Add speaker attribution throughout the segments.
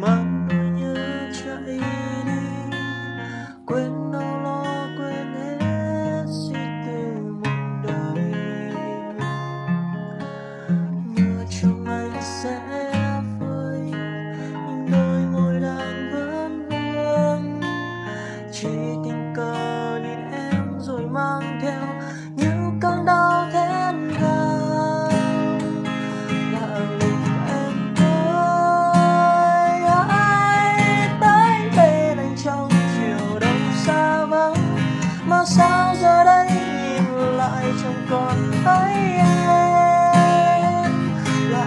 Speaker 1: my sao giờ đây nhìn lại chẳng còn thấy em? Là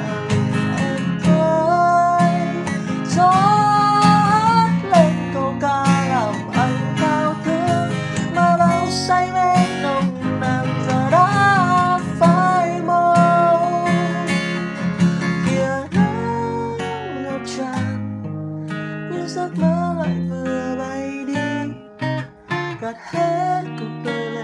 Speaker 1: em thôi gió hát lên câu ca làm anh thao thức mà bao say mê nồng nàn giờ đã phai màu. Kia nắng ngập tràn như giấc mơ lại vừa but heck of a